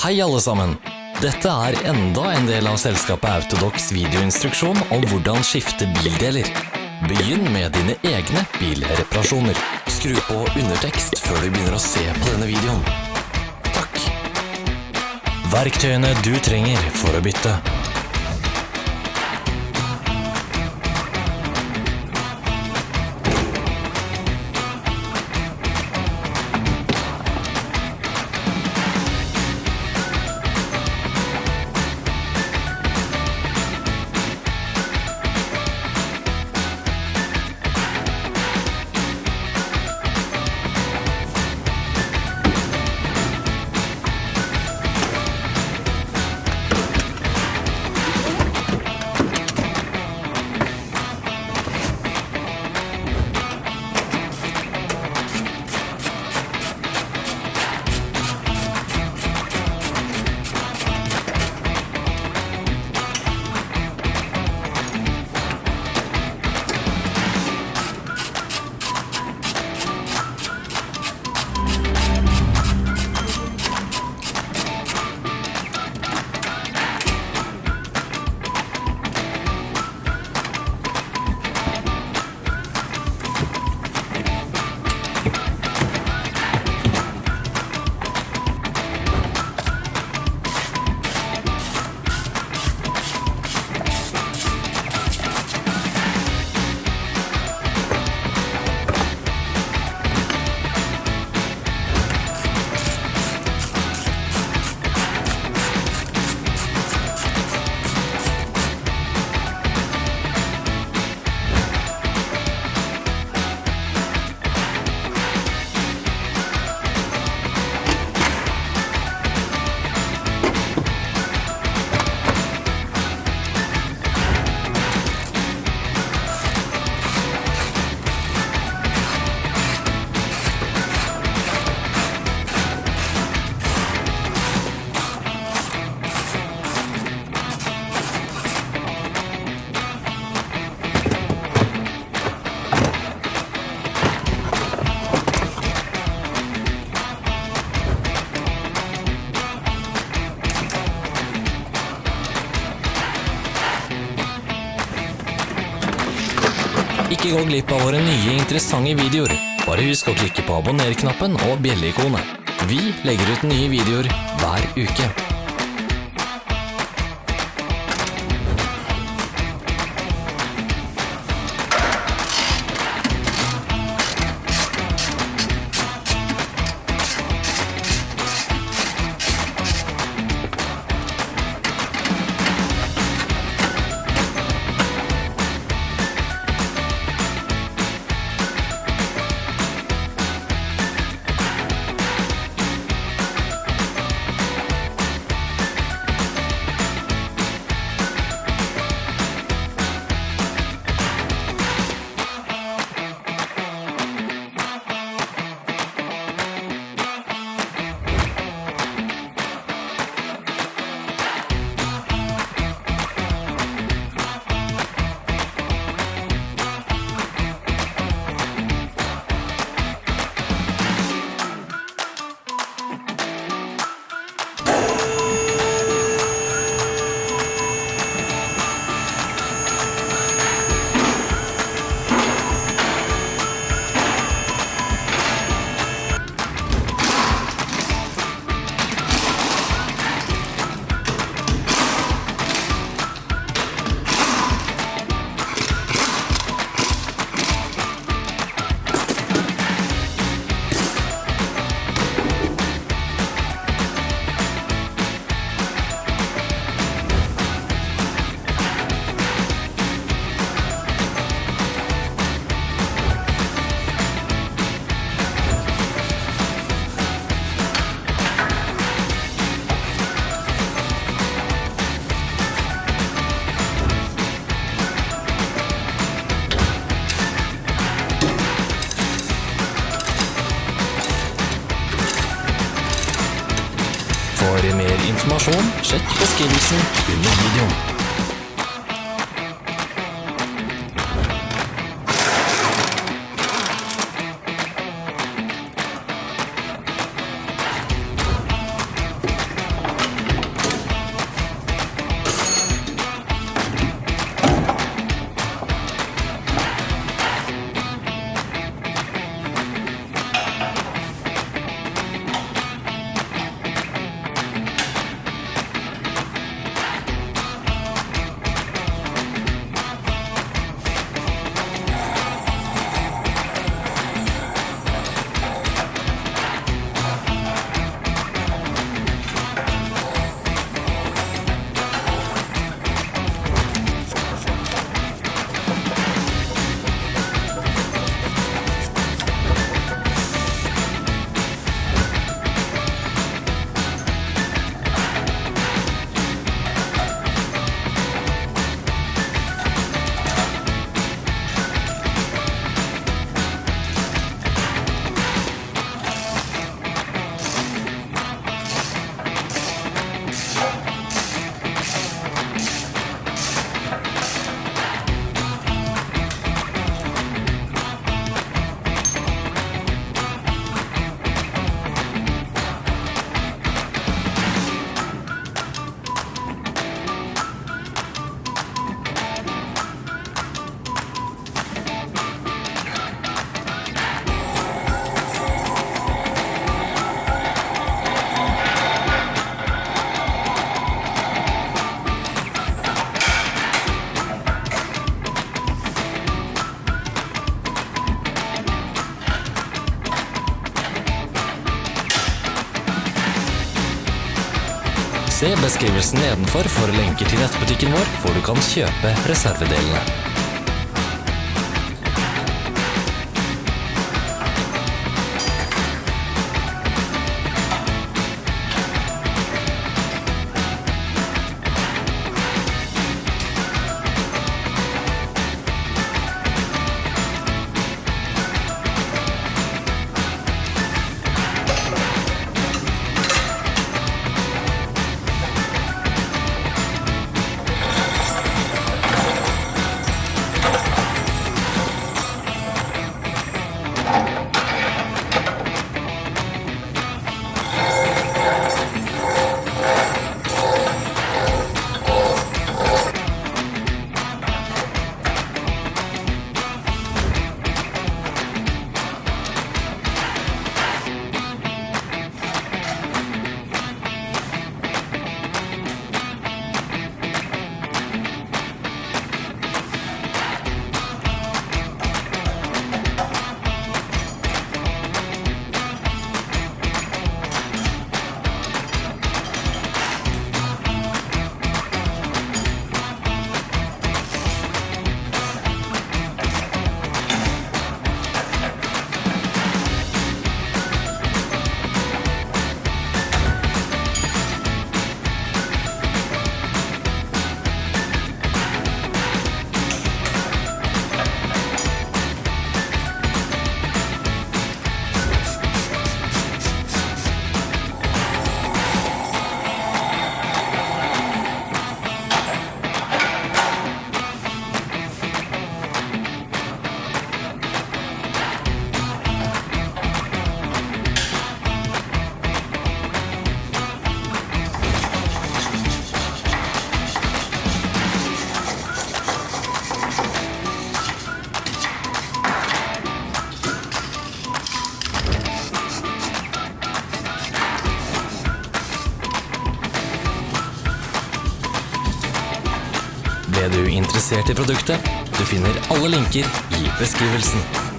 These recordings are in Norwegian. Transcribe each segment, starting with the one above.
Hei alle sammen! Dette er enda en del av selskapet Autodox videoinstruksjon om hvordan skifte bildeler. Begynn med dine egne bilreparasjoner. Skru på undertekst før du begynner å se på denne videoen. Takk. Verktøyene du trenger for å bytte. Ikke gå glipp av våre nye interessante videoer. Bare husk å klikke på abonner-knappen og bjelleikonet. Vi legger ut nye videoer hver uke. Informasjon, sjekk beskrivelsen under videoen. Se beskrivelsen nedenfor for lenker til nettbutikken vår, hvor du kan kjøpe reservedelene. Interessert i produktet? Du finner alle linker i beskrivelsen.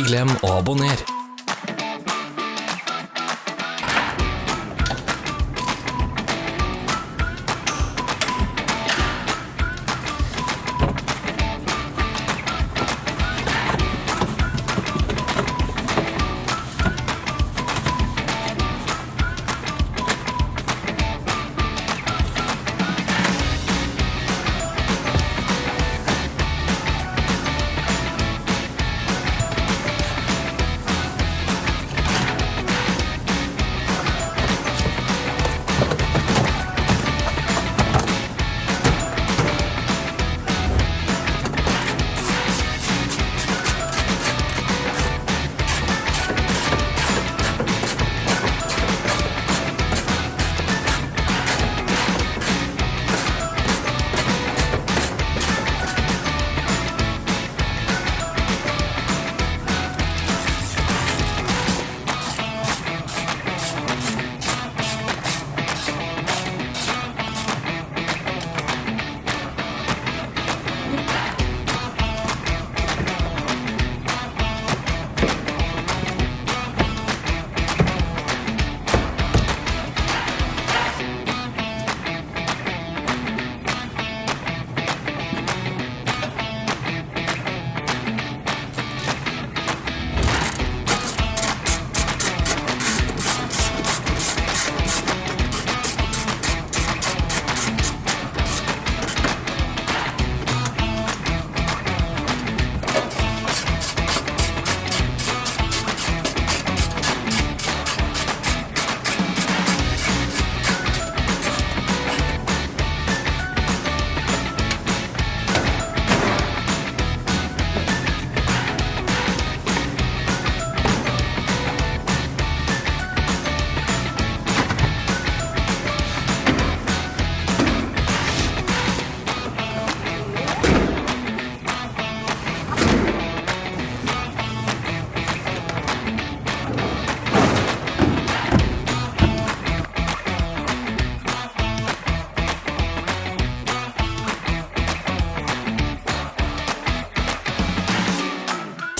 Ikke glem å abonnere.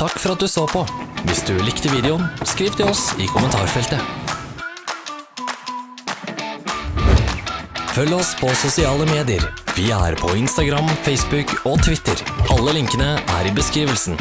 Takk for at du så på. Hvis du likte videoen, skriv til oss i kommentarfeltet. Følg oss på sosiale medier. Vi er på Instagram, Facebook og Twitter. Alle linkene er i beskrivelsen.